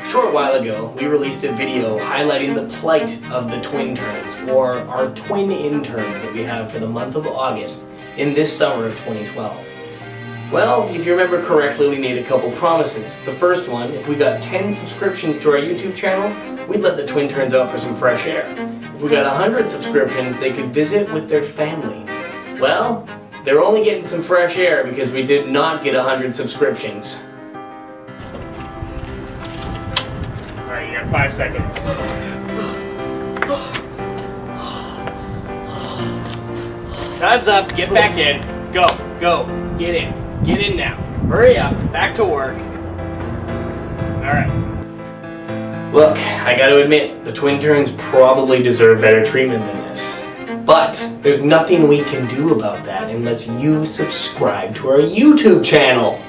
A short while ago, we released a video highlighting the plight of the twin turns, or our twin interns that we have for the month of August in this summer of 2012. Well, if you remember correctly, we made a couple promises. The first one, if we got 10 subscriptions to our YouTube channel, we'd let the twin turns out for some fresh air. If we got 100 subscriptions, they could visit with their family. Well, they're only getting some fresh air because we did not get 100 subscriptions. Alright, you got five seconds. Time's up. Get back in. Go. Go. Get in. Get in now. Hurry up. Back to work. Alright. Look, I gotta admit, the twin turns probably deserve better treatment than this. But there's nothing we can do about that unless you subscribe to our YouTube channel.